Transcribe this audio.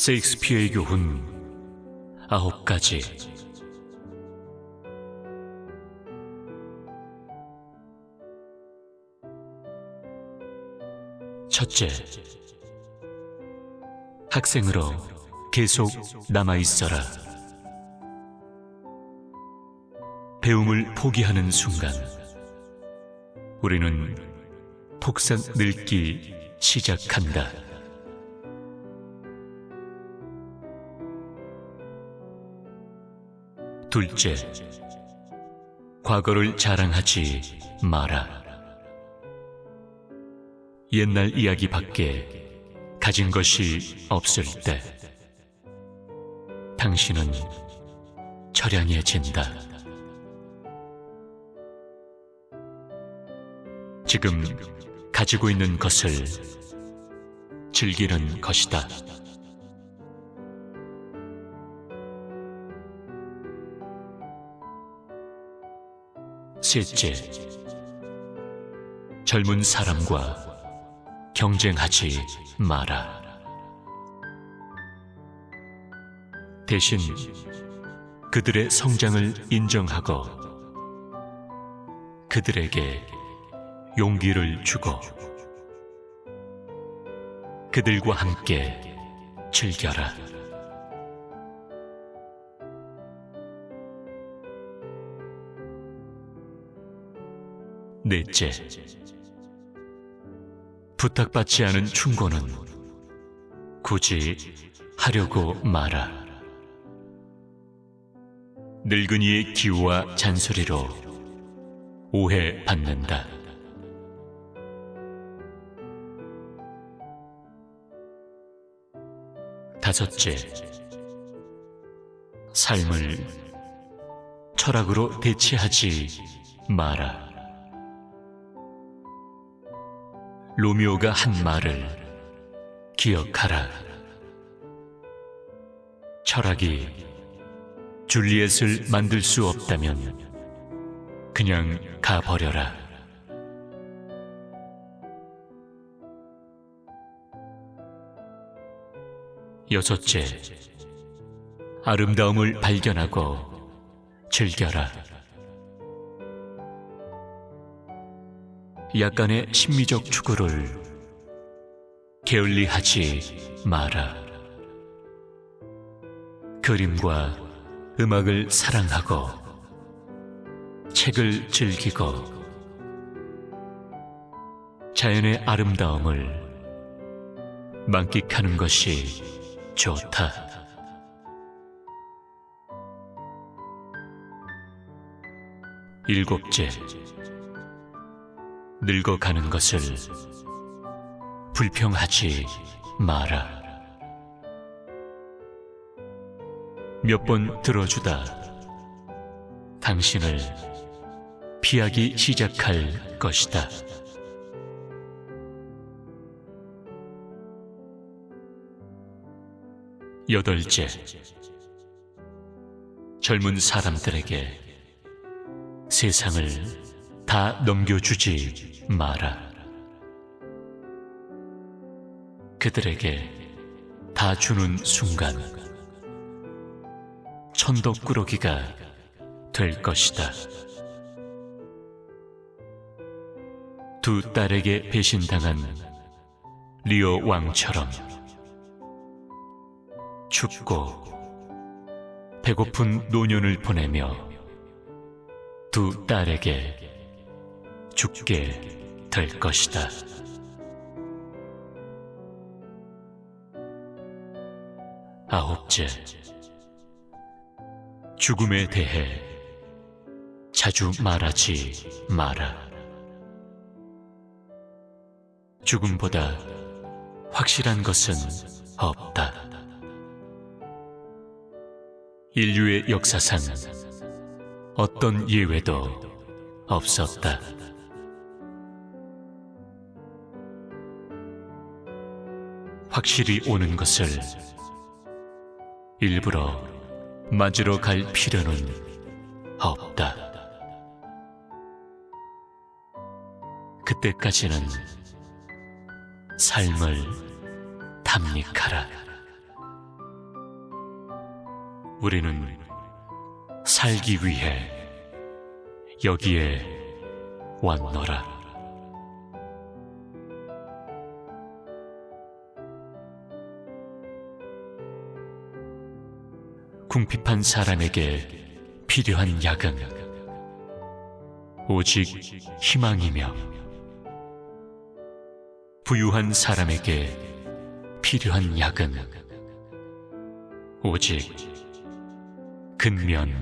세익스피어의 교훈 아홉 가지 첫째, 학생으로 계속 남아 있어라. 배움을 포기하는 순간, 우리는 폭삭 늙기 시작한다. 둘째, 과거를 자랑하지 마라. 옛날 이야기 밖에 가진 것이 없을 때, 당신은 처량해진다. 지금 가지고 있는 것을 즐기는 것이다. 셋째, 젊은 사람과 경쟁하지 마라. 대신 그들의 성장을 인정하고 그들에게 용기를 주고 그들과 함께 즐겨라. 넷째, 부탁받지 않은 충고는 굳이 하려고 마라. 늙은이의 기우와 잔소리로 오해받는다. 다섯째, 삶을 철학으로 대체하지 마라. 로미오가 한 말을 기억하라. 철학이 줄리엣을 만들 수 없다면 그냥 가버려라. 여섯째, 아름다움을 발견하고 즐겨라. 약간의 심미적 추구를 게을리하지 마라. 그림과 음악을 사랑하고 책을 즐기고 자연의 아름다움을 만끽하는 것이 좋다. 일곱째, 늙어가는 것을 불평하지 마라. 몇 번 들어주다 당신을 피하기 시작할 것이다. 여덟째, 젊은 사람들에게 세상을 다 넘겨주지 마라. 그들에게 다 주는 순간 천덕꾸러기가 될 것이다. 두 딸에게 배신당한 리오 왕처럼 춥고 배고픈 노년을 보내며 두 딸에게 죽게 될 것이다. 아홉째, 죽음에 대해 자주 말하지 마라. 죽음보다 확실한 것은 없다. 인류의 역사상 어떤 예외도 없었다. 확실히 오는 것을 일부러 맞으러 갈 필요는 없다. 그때까지는 삶을 탐닉하라. 우리는 살기 위해 여기에 왔노라. 궁핍한 사람에게 필요한 약은 오직 희망이며 부유한 사람에게 필요한 약은 오직 근면뿐이다.